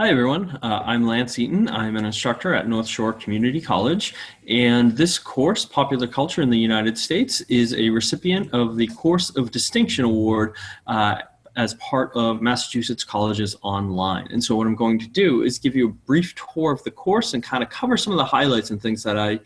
Hi, everyone. Uh, I'm Lance Eaton. I'm an instructor at North Shore Community College. And this course, Popular Culture in the United States, is a recipient of the Course of Distinction Award uh, as part of Massachusetts Colleges Online. And so what I'm going to do is give you a brief tour of the course and kind of cover some of the highlights and things that I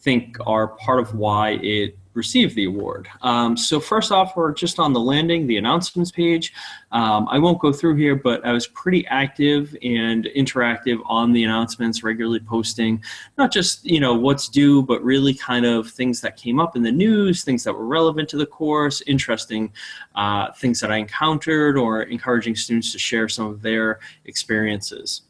think are part of why it receive the award. Um, so first off, we're just on the landing, the announcements page. Um, I won't go through here, but I was pretty active and interactive on the announcements, regularly posting, not just, you know, what's due, but really kind of things that came up in the news, things that were relevant to the course, interesting uh, things that I encountered, or encouraging students to share some of their experiences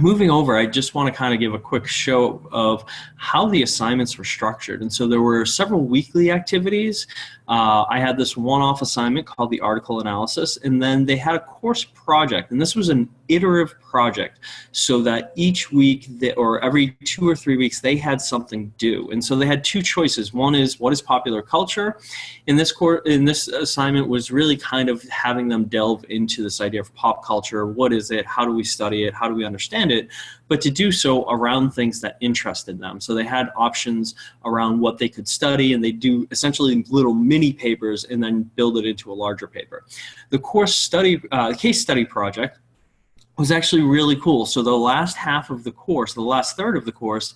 moving over, I just want to kind of give a quick show of how the assignments were structured. And so there were several weekly activities. Uh, I had this one-off assignment called the article analysis, and then they had a course project. And this was an iterative project so that each week they, or every two or three weeks they had something due. And so they had two choices. One is what is popular culture? In this, course, in this assignment was really kind of having them delve into this idea of pop culture. What is it? How do we study it? How do we understand it, but to do so around things that interested them. So they had options around what they could study and they do essentially little mini papers and then build it into a larger paper. The course study, uh, case study project was actually really cool. So the last half of the course, the last third of the course,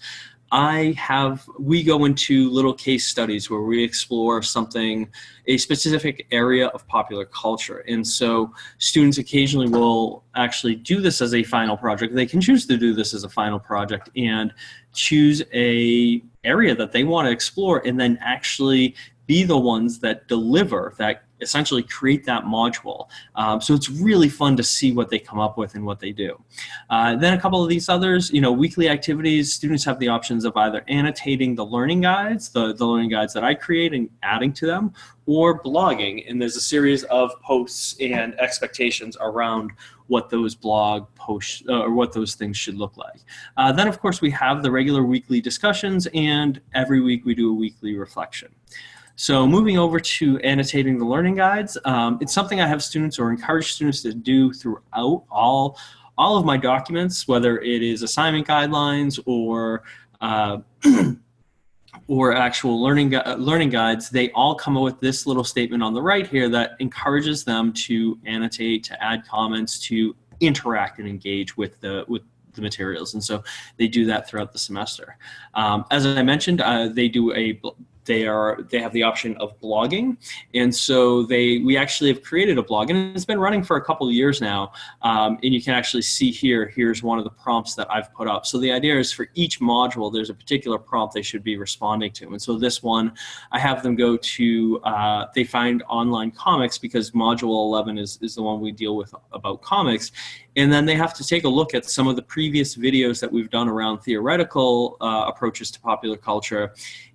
I have, we go into little case studies where we explore something, a specific area of popular culture. And so students occasionally will actually do this as a final project. They can choose to do this as a final project and choose a area that they want to explore and then actually be the ones that deliver, that essentially create that module. Um, so it's really fun to see what they come up with and what they do. Uh, then a couple of these others, you know, weekly activities, students have the options of either annotating the learning guides, the, the learning guides that I create and adding to them, or blogging. And there's a series of posts and expectations around what those blog posts uh, or what those things should look like. Uh, then of course we have the regular weekly discussions and every week we do a weekly reflection. So moving over to annotating the learning guides, um, it's something I have students or encourage students to do throughout all, all of my documents, whether it is assignment guidelines or uh, or actual learning, learning guides, they all come up with this little statement on the right here that encourages them to annotate, to add comments, to interact and engage with the, with the materials. And so they do that throughout the semester. Um, as I mentioned, uh, they do a they are they have the option of blogging. And so they we actually have created a blog and it's been running for a couple of years now. Um, and you can actually see here here's one of the prompts that I've put up. So the idea is for each module there's a particular prompt they should be responding to. And so this one I have them go to uh, they find online comics because module 11 is, is the one we deal with about comics. And then they have to take a look at some of the previous videos that we've done around theoretical uh, approaches to popular culture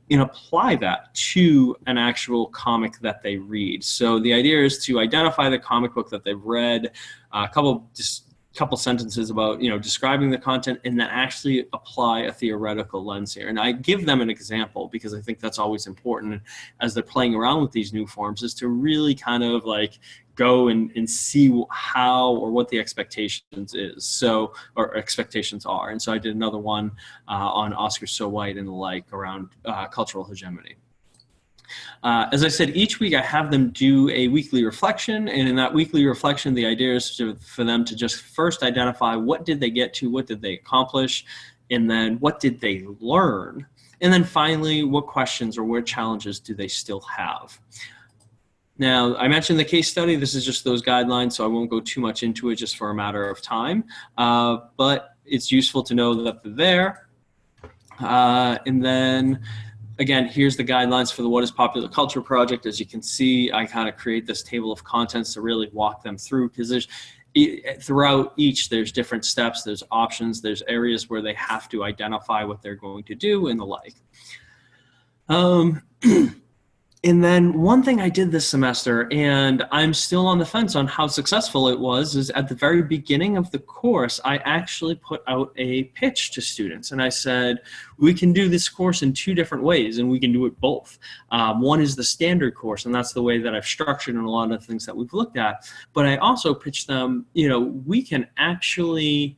and apply that to an actual comic that they read. So the idea is to identify the comic book that they've read, uh, a couple just couple sentences about you know describing the content and then actually apply a theoretical lens here. And I give them an example because I think that's always important as they're playing around with these new forms is to really kind of like go and, and see how or what the expectations is so or expectations are. And so I did another one uh, on Oscar so white and the like around uh, cultural hegemony uh, as I said, each week I have them do a weekly reflection, and in that weekly reflection, the idea is to, for them to just first identify what did they get to, what did they accomplish, and then what did they learn, and then finally, what questions or what challenges do they still have. Now, I mentioned the case study. This is just those guidelines, so I won't go too much into it just for a matter of time. Uh, but it's useful to know that they're there. Uh, and then, again, here's the guidelines for the What is Popular Culture project. As you can see, I kind of create this table of contents to really walk them through because there's throughout each there's different steps there's options there's areas where they have to identify what they're going to do and the like um, and then one thing I did this semester, and I'm still on the fence on how successful it was, is at the very beginning of the course, I actually put out a pitch to students. And I said, we can do this course in two different ways, and we can do it both. Um, one is the standard course, and that's the way that I've structured in a lot of things that we've looked at. But I also pitched them, you know, we can actually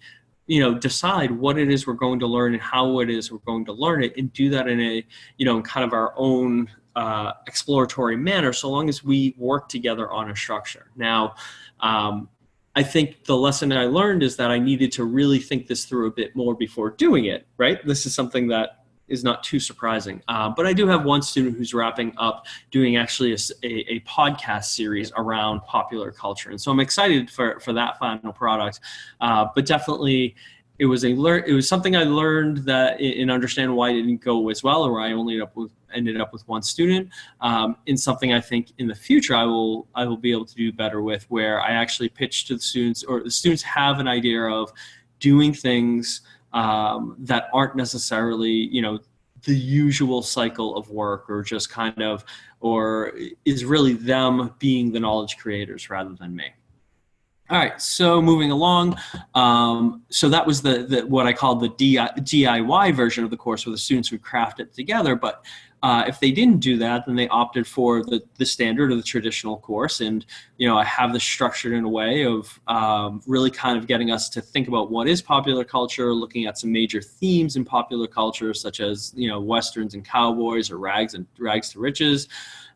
you know decide what it is we're going to learn and how it is we're going to learn it and do that in a you know kind of our own uh, exploratory manner so long as we work together on a structure. Now, um, I think the lesson I learned is that I needed to really think this through a bit more before doing it, right? This is something that is not too surprising. Uh, but I do have one student who's wrapping up doing actually a, a, a, podcast series around popular culture. And so I'm excited for, for that final product. Uh, but definitely it was a learn it was something I learned that in understand why it didn't go as well or I only ended up with ended up with one student um, in something I think in the future I will I will be able to do better with where I actually pitch to the students or the students have an idea of doing things um, that aren't necessarily you know the usual cycle of work or just kind of or is really them being the knowledge creators rather than me. All right, so moving along, um, so that was the, the what I called the DIY version of the course where the students would craft it together. But uh, if they didn't do that, then they opted for the, the standard or the traditional course. And, you know, I have this structured in a way of um, really kind of getting us to think about what is popular culture, looking at some major themes in popular culture, such as, you know, Westerns and cowboys or rags and rags to riches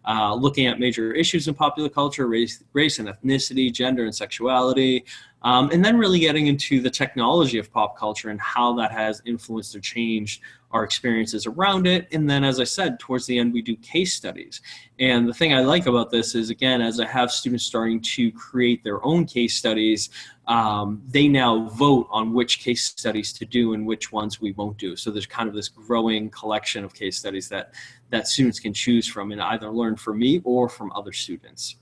uh, looking at major issues in popular culture, race, race and ethnicity, gender and sexuality, um, and then really getting into the technology of pop culture and how that has influenced or changed our experiences around it. And then, as I said, towards the end, we do case studies. And the thing I like about this is, again, as I have students starting to create their own case studies, um, they now vote on which case studies to do and which ones we won't do. So there's kind of this growing collection of case studies that, that students can choose from and either learn from me or from other students.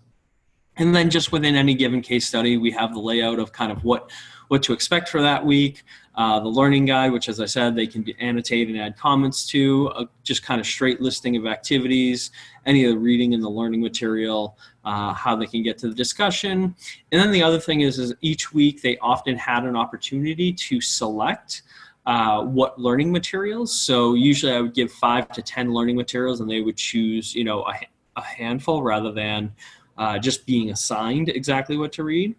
And then just within any given case study, we have the layout of kind of what, what to expect for that week. Uh, the learning guide, which as I said, they can annotate and add comments to, uh, just kind of straight listing of activities, any of the reading and the learning material, uh, how they can get to the discussion. And then the other thing is, is each week they often had an opportunity to select uh, what learning materials. So usually I would give five to 10 learning materials and they would choose, you know, a, a handful rather than uh, just being assigned exactly what to read.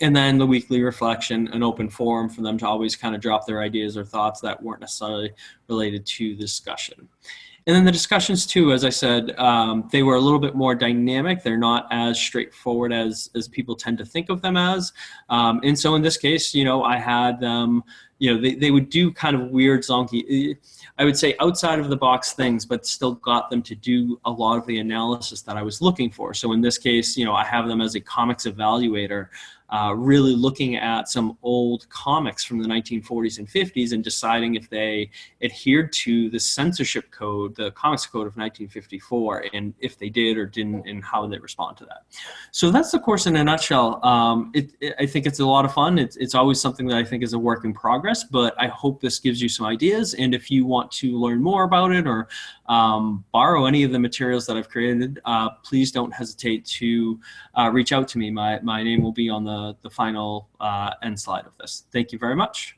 And then the weekly reflection, an open forum for them to always kind of drop their ideas or thoughts that weren't necessarily related to the discussion. And then the discussions too, as I said, um, they were a little bit more dynamic. They're not as straightforward as, as people tend to think of them as. Um, and so in this case, you know, I had them, you know, they, they would do kind of weird zonky, I would say outside of the box things, but still got them to do a lot of the analysis that I was looking for. So in this case, you know, I have them as a comics evaluator uh, really looking at some old comics from the 1940s and 50s and deciding if they adhered to the censorship code, the comics code of 1954, and if they did or didn't, and how they respond to that. So that's the course in a nutshell. Um, it, it, I think it's a lot of fun. It's, it's always something that I think is a work in progress, but I hope this gives you some ideas. And if you want to learn more about it or um, borrow any of the materials that I've created, uh, please don't hesitate to uh, reach out to me. My, my name will be on the, the final uh, end slide of this. Thank you very much.